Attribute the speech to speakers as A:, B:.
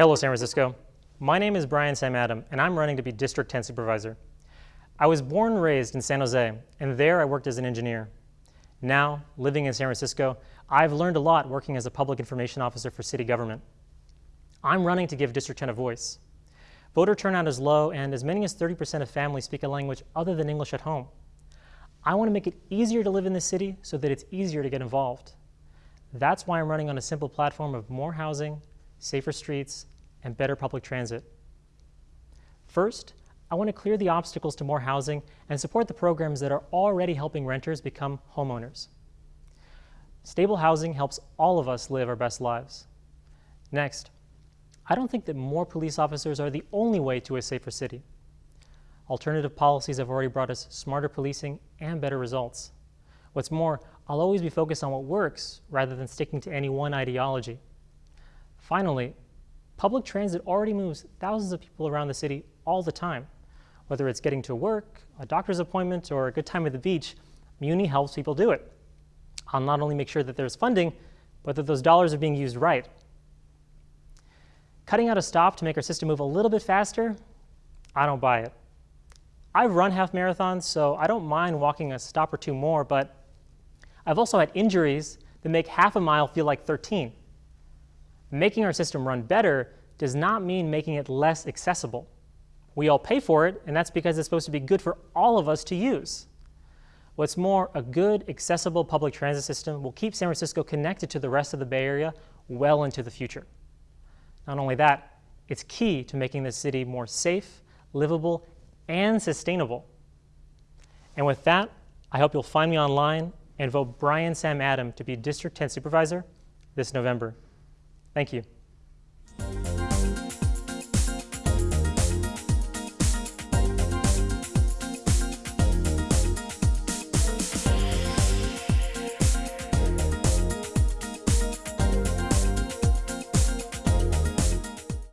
A: Hello, San Francisco. My name is Brian Sam Adam, and I'm running to be District 10 Supervisor. I was born and raised in San Jose, and there I worked as an engineer. Now, living in San Francisco, I've learned a lot working as a public information officer for city government. I'm running to give District 10 a voice. Voter turnout is low, and as many as 30% of families speak a language other than English at home. I want to make it easier to live in the city so that it's easier to get involved. That's why I'm running on a simple platform of more housing, safer streets, and better public transit. First, I want to clear the obstacles to more housing and support the programs that are already helping renters become homeowners. Stable housing helps all of us live our best lives. Next, I don't think that more police officers are the only way to a safer city. Alternative policies have already brought us smarter policing and better results. What's more, I'll always be focused on what works rather than sticking to any one ideology. Finally, public transit already moves thousands of people around the city all the time. Whether it's getting to work, a doctor's appointment, or a good time at the beach, Muni helps people do it. I'll not only make sure that there's funding, but that those dollars are being used right. Cutting out a stop to make our system move a little bit faster, I don't buy it. I've run half marathons, so I don't mind walking a stop or two more, but I've also had injuries that make half a mile feel like 13. Making our system run better does not mean making it less accessible. We all pay for it, and that's because it's supposed to be good for all of us to use. What's more, a good, accessible public transit system will keep San Francisco connected to the rest of the Bay Area well into the future. Not only that, it's key to making the city more safe, livable, and sustainable. And with that, I hope you'll find me online and vote Brian Sam Adam to be District 10 Supervisor this November. Thank you.